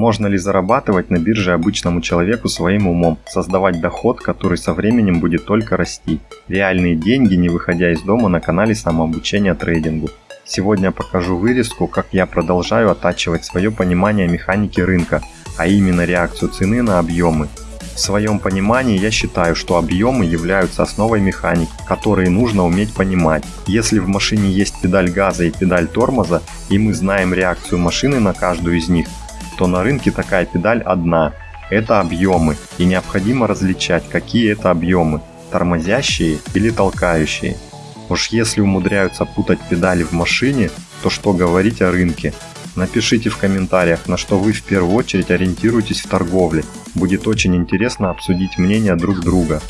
Можно ли зарабатывать на бирже обычному человеку своим умом, создавать доход, который со временем будет только расти? Реальные деньги, не выходя из дома на канале самообучения трейдингу. Сегодня покажу вырезку, как я продолжаю оттачивать свое понимание механики рынка, а именно реакцию цены на объемы. В своем понимании я считаю, что объемы являются основой механики, которые нужно уметь понимать. Если в машине есть педаль газа и педаль тормоза, и мы знаем реакцию машины на каждую из них, то на рынке такая педаль одна – это объемы, и необходимо различать, какие это объемы – тормозящие или толкающие. Уж если умудряются путать педали в машине, то что говорить о рынке? Напишите в комментариях, на что вы в первую очередь ориентируетесь в торговле. Будет очень интересно обсудить мнения друг друга.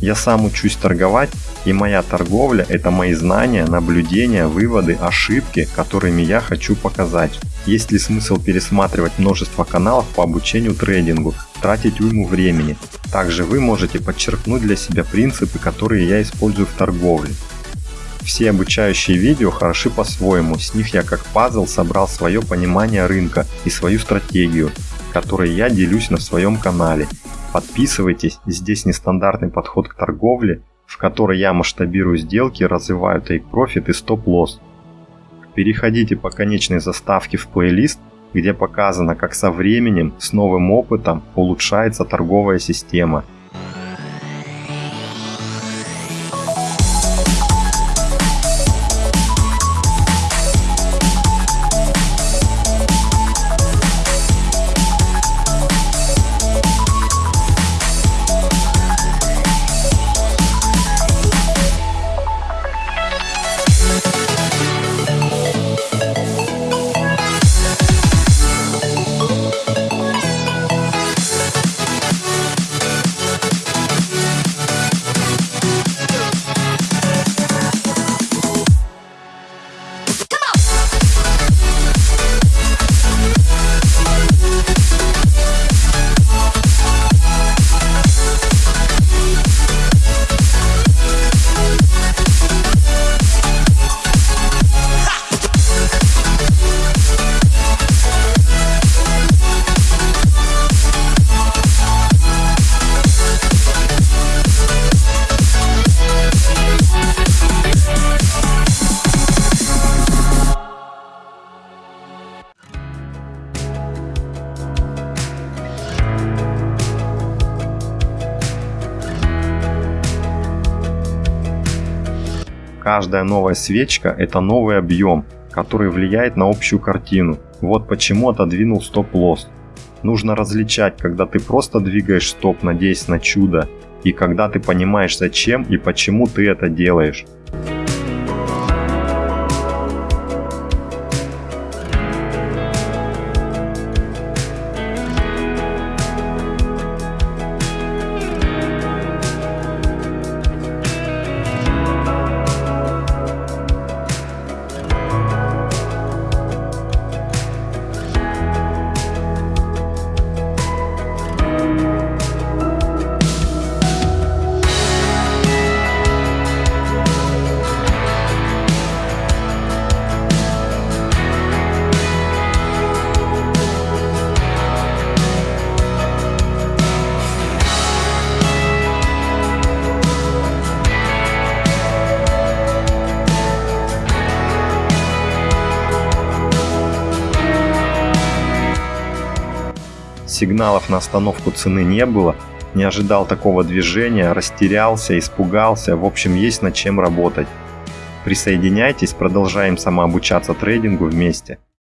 Я сам учусь торговать, и моя торговля – это мои знания, наблюдения, выводы, ошибки, которыми я хочу показать. Есть ли смысл пересматривать множество каналов по обучению трейдингу, тратить уйму времени? Также вы можете подчеркнуть для себя принципы, которые я использую в торговле. Все обучающие видео хороши по-своему, с них я как пазл собрал свое понимание рынка и свою стратегию, которой я делюсь на своем канале. Подписывайтесь, здесь нестандартный подход к торговле, в которой я масштабирую сделки, развиваю profit и стоп-лосс. Переходите по конечной заставке в плейлист, где показано, как со временем, с новым опытом улучшается торговая система – Каждая новая свечка – это новый объем, который влияет на общую картину. Вот почему отодвинул стоп-лосс. Нужно различать, когда ты просто двигаешь стоп, надеясь на чудо, и когда ты понимаешь зачем и почему ты это делаешь. Сигналов на остановку цены не было, не ожидал такого движения, растерялся, испугался, в общем есть над чем работать. Присоединяйтесь, продолжаем самообучаться трейдингу вместе.